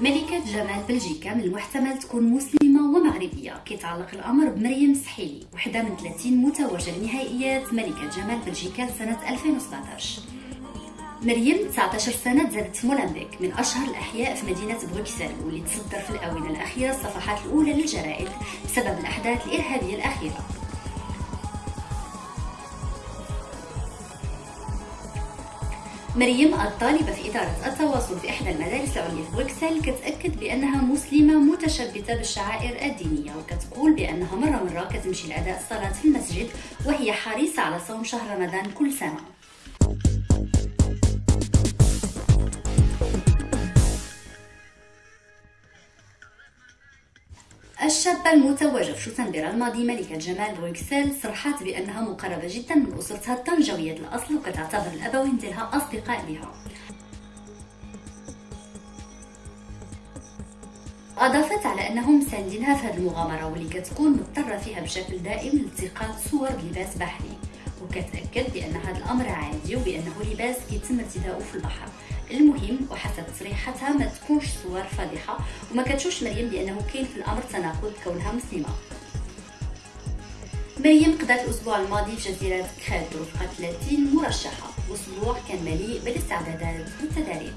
ملكة جمال بلجيكا من المحتمل تكون مسلمة ومغربية. كيتعلق الأمر بمريم سحيلي وحدة من 30 متوجة لنهائيات ملكة جمال بلجيكا سنة 2017 مريم 19 سنة تزادت في مولمبيك. من أشهر الأحياء في مدينة بروكسل واللي تصدر في الآونة الأخيرة الصفحات الأولى للجرائد بسبب الأحداث الإرهابية الأخيرة. مريم الطالبة في إدارة التواصل في إحدى المدارس العليا في بروكسل كتأكد بأنها مسلمة متشبثة بالشعائر الدينية وكتقول بأنها مرة مرة كتمشي لأداء الصلاة في المسجد وهي حريصة على صوم شهر رمضان كل سنة. الشابة المتوجة في شتنبر الماضي ملكة جمال بروكسل صرحت بأنها مقربة جدا من أسرتها الطنجاوية الأصل وكتعتبر الأبوين ديالها أصدقاء لها. أضافت على أنهم مساندينها في هذه المغامرة واللي كتكون مضطرة فيها بشكل دائم لالتقاط صور بلباس بحري. وكتأكد بأن هذا الأمر عادي وبأنه لباس كيتم ارتداؤه في البحر. المهم وحسب تصريحاتها ما تكونش صور فاضحة وما كتشوفش مريم بأنه كاين في الأمر تناقض كونها مسلمة. مريم قضت الأسبوع الماضي في جزيرة كريت رفقة 30 مرشحة وأسبوع كان مليء بالاستعدادات والتدريب.